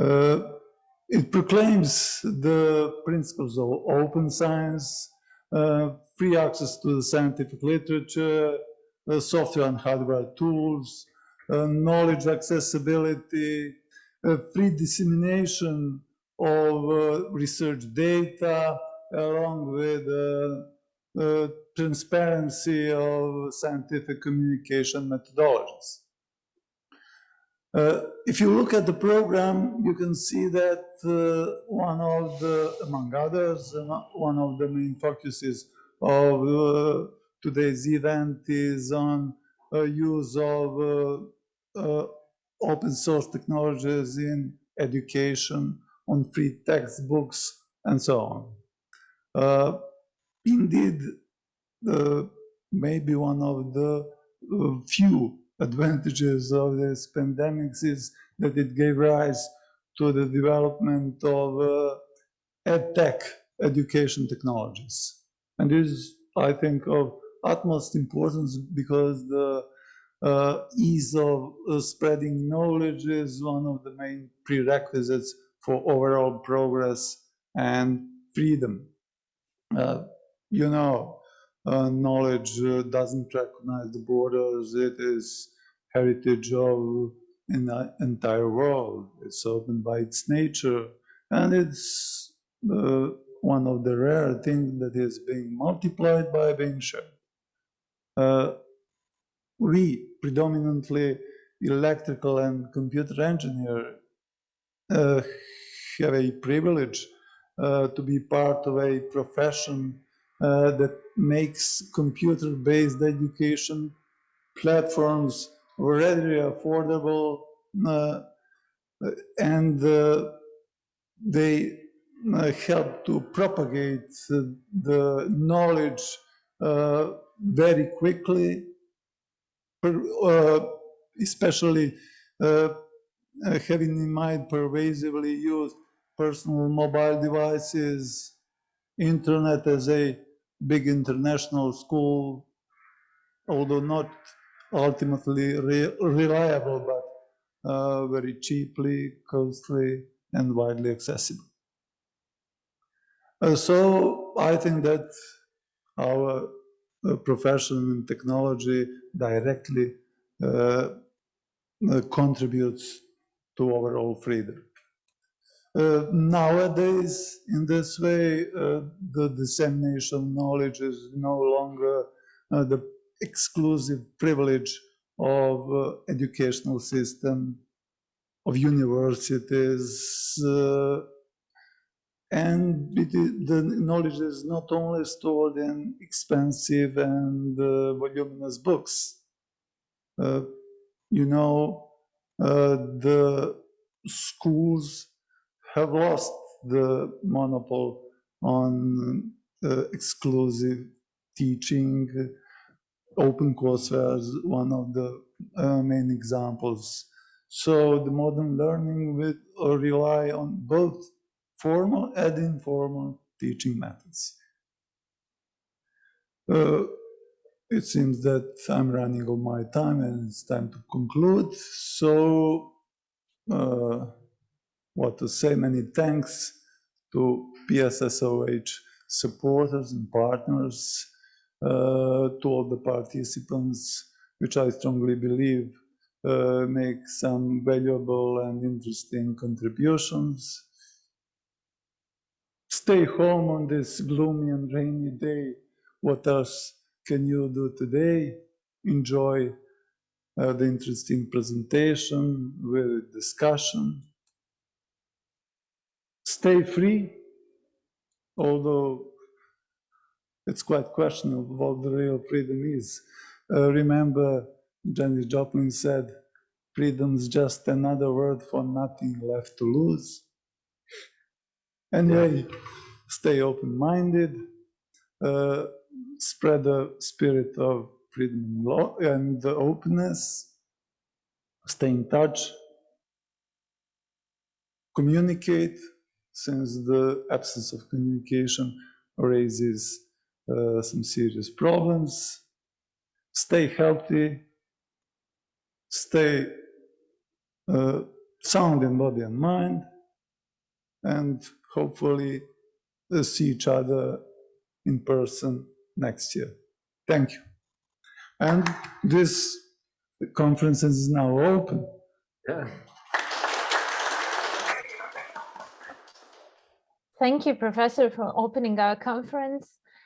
Uh, it proclaims the principles of open science, uh, free access to the scientific literature, uh, software and hardware tools, uh, knowledge accessibility, uh, free dissemination of uh, research data, along with transparency of scientific communication methodologies. Uh, if you look at the program, you can see that uh, one of the, among others, uh, one of the main focuses of uh, today's event is on uh, use of open source technologies in education, on free textbooks, and so on. indeed, maybe one of the few advantages of this pandemic is that it gave rise to the development of uh, edtech education technologies. And this is, I think, of utmost importance because the uh, ease of uh, spreading knowledge is one of the main prerequisites for overall progress and freedom. Uh, you know, knowledge uh, doesn't recognize the borders. It is heritage of an entire world. It's open by its nature, and it's uh, one of the rare things that is being multiplied by being shared. Uh, we, predominantly electrical and computer engineer, uh, have a privilege uh, to be part of a profession uh, that makes computer-based education platforms readily affordable uh, and uh, they uh, help to propagate the knowledge uh, very quickly, uh, especially having in mind pervasively used personal mobile devices, internet as a big international school, although not ultimately re reliable, but uh, very cheaply, costly, and widely accessible. Uh, so I think that our uh, profession in technology directly uh, uh, contributes to overall freedom. Uh, nowadays, in this way, uh, the dissemination of knowledge is no longer uh, the exclusive privilege of uh, educational system, of universities, uh, and the knowledge is not only stored in expensive and voluminous books. you know, the schools have lost the monopoly on uh, exclusive teaching. Open courseware is one of the uh, main examples. So the modern learning will uh, rely on both formal and informal teaching methods. Uh, it seems that I'm running on my time and it's time to conclude. So uh, what to say, many thanks to PSSOH supporters and partners, uh, to all the participants, which I strongly believe uh, make some valuable and interesting contributions. Stay home on this gloomy and rainy day. What else can you do today? Enjoy uh, the interesting presentation with discussion stay free, although it's quite questionable what the real freedom is. Uh, remember, Janis Joplin said, freedom is just another word for nothing left to lose. Anyway, stay open-minded, uh, spread the spirit of freedom and openness, stay in touch, communicate, since the absence of communication raises uh, some serious problems. Stay healthy, stay uh, sound in body and mind, and hopefully uh, see each other in person next year. Thank you. And this conference is now open. Yeah. Thank you, Professor, for opening our conference.